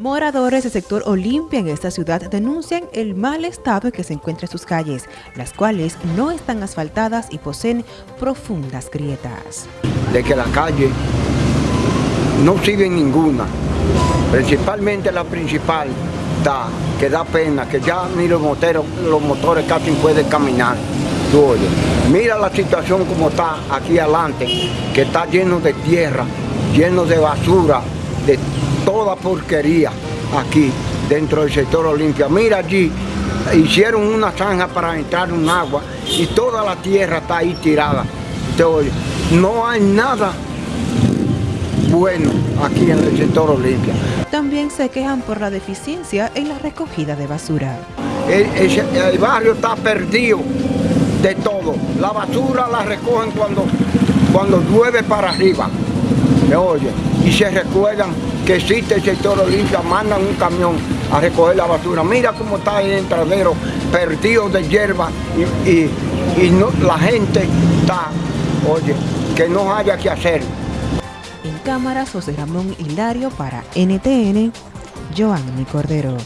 Moradores del sector Olimpia en esta ciudad denuncian el mal estado en que se encuentran sus calles, las cuales no están asfaltadas y poseen profundas grietas. De que la calle no sirve ninguna, principalmente la principal, da, que da pena, que ya ni los moteros, los motores casi pueden caminar. mira la situación como está aquí adelante, que está lleno de tierra, lleno de basura, de toda porquería aquí dentro del sector Olimpia. Mira allí, hicieron una zanja para entrar un agua y toda la tierra está ahí tirada. no hay nada bueno aquí en el sector Olimpia. También se quejan por la deficiencia en la recogida de basura. El, barrio está perdido de todo. La basura la recogen cuando, cuando llueve para arriba. Oye, y se recuerdan que existe el sector Olimpia, mandan un camión a recoger la basura. Mira cómo está el entradero perdido de hierba y, la gente está, oye, que no haya que hacer. En cámara, José Ramón Hilario para NTN, Joanny Cordero.